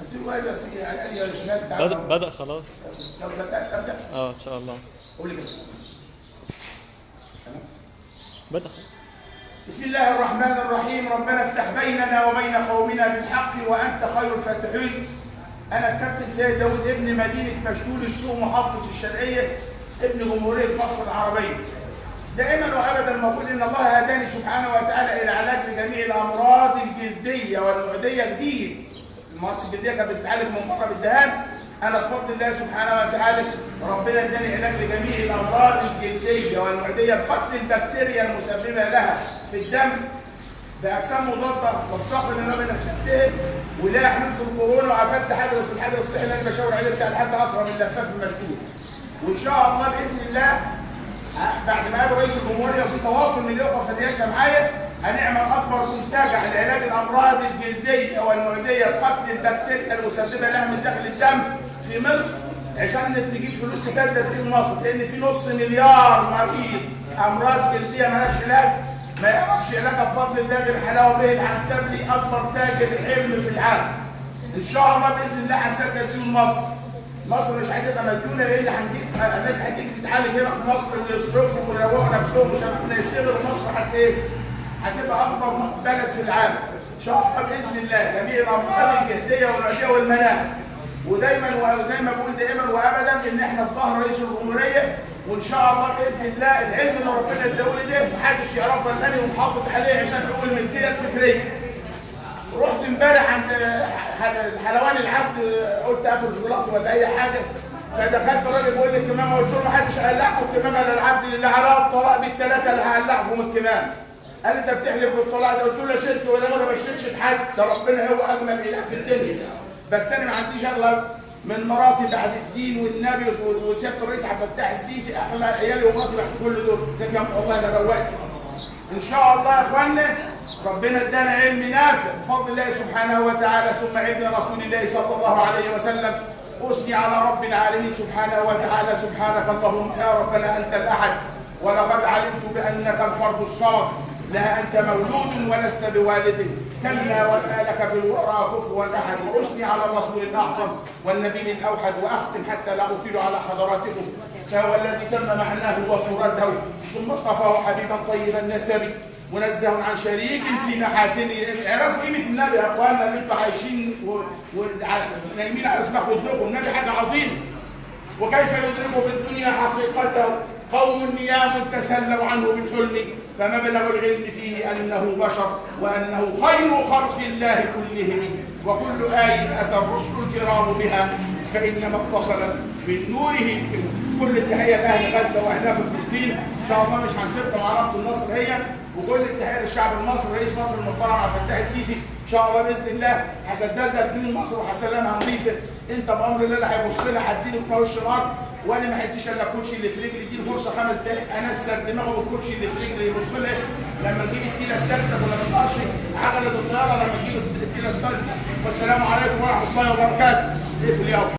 قلت له يا شباب تعالوا. بدأ, بدأ خلاص. لو بدات ابدا آه إن شاء الله. قول لي كده. بدأ. خلاص. بسم الله الرحمن الرحيم. ربنا افتح بيننا وبين قومنا بالحق وأنت خير الفاتحين. أنا الكابتن سيد داود ابن مدينة مشلول السوق محافظة الشرقية ابن جمهورية مصر العربية. دائما وابدا بقول إن الله هداني سبحانه وتعالى إلى علاج لجميع الأمراض الجلدية والمعدية جديد المرض الجلديه كانت بتتعالج من بره بالدهان أنا بفضل الله سبحانه وتعالى ربنا اداني علاج لجميع الأمراض الجلدية والمعدية بقتل البكتيريا المسببة لها في الدم باجسام مضادة والصخر اللي أنا شفتها ولا في الكورونا. وعفدت حدث الحدث الصحي اللي أنا بشاور عليه بتاع الحاج اكرم اللفاف المشدود. وإن شاء الله بإذن الله بعد ما رئيس الجمهورية في تواصل من في الرئاسه معايا هنعمل أكبر منتجع لعلاج الأمراض الجلدية. والمعديه بقتل البكتيريا المسببة لها من داخل الدم في مصر عشان نجيب فلوس تسدد في مصر لأن في نص مليار مريض أمراض جلديه مالهاش علاج ما يعرفش علاجها بفضل الله غير حلاوة به العنتبلي أكبر تاجر حلم في العالم. إن شاء الله بإذن الله هنسدد فيه مصر. مصر مش هتبقى مديونة لأن هنجيب الناس هتيجي تتعالج هنا في مصر ويصرفوا ويروقوا نفسهم وشبابنا يشتغلوا في مصر حتى إيه؟ هتبقى أكبر بلد في العالم. الله بإذن الله جميع الامراض الجلديه والعديه والمناعه. ودايما وزي ما بقول دائما وابدا إن إحنا في ظهر رئيس الجمهورية وإن شاء الله بإذن الله العلم اللي ربنا اداهولي ده محدش يعرفه إلا ومحافظ عليه عشان نقول الملكيه الفكرية. رحت إمبارح عند حلواني العبد قلت آكل شوكولاتة ولا أي حاجة فدخلت الراجل بيقول لي الكمامة قلت له ما حدش قلعكم الكمامه الا العبد اللي على الطلاق بالثلاثه اللي هقلعهم الكمامة. قال انت بتحلف بالطلاق ده؟ قلت له شرك ولا أنا ما بشركش بحد. ده ربنا هو أجمل إله في الدنيا. بس أنا ما عنديش أغلب من مراتي بعد الدين والنبي وسيادة الرئيس عبد الفتاح السيسي اغلى عيالي ومراتي بعد كل دول. زي كام والله أنا روقت. إن شاء الله يا اخوانا ربنا ادانا علم نافع بفضل الله سبحانه وتعالى ثم علم رسول الله صلى الله عليه وسلم. أثني على رب العالمين سبحانه وتعالى. سبحانك اللهم يا ربنا أنت الأحد ولقد علمت بأنك الفرد الصمد لا أنت مولود ولست بوالد. كلا وما لك في الورى كفوا أحد. وأثني على الرسول الأعظم والنبي الأوحد واختم حتى لا أطيل على حضراتكم. فهو الذي تم معناه وصورته. ثم اصطفاه حبيبا طيب النسب منزه عن شريك في محاسنه اعرفوا قيمه النبي يا اخوانا اللي أنتوا عايشين ونايمين على اسمك ودكم النبي حاجة عظيمة. وكيف يدرك في الدنيا حقيقته؟ قوم نيام تسلوا عنه بالحلم فمبلغ العلم فيه أنه بشر وأنه خير خلق الله كلهم. وكل آية أتى الرسل الكرام بها فإنما اتصلت بالنوره كل التحية لأهل غزة وأهلها في فلسطين إن شاء الله مش هنسيبكم علامة النصر هي وكل التحية للشعب المصري رئيس مصر المحترم عبد الفتاح السيسي. إن شاء الله بإذن الله هسددها لكل مصر وهسلمها نظيفة. أنت بأمر الله هيبص لها هتزيد في وش الأرض وأنا ما حدش الا الكوتشي اللي في رجلي اديله فرصه خمس دقائق انسر دماغه بالكوتشي اللي في رجلي يبص لها لما نجيب التيله الثالثه ولا نقدرش عجله الطيارة لما نجيب التيله الثالثه والسلام عليكم ورحمة الله وبركاته. اقفل يا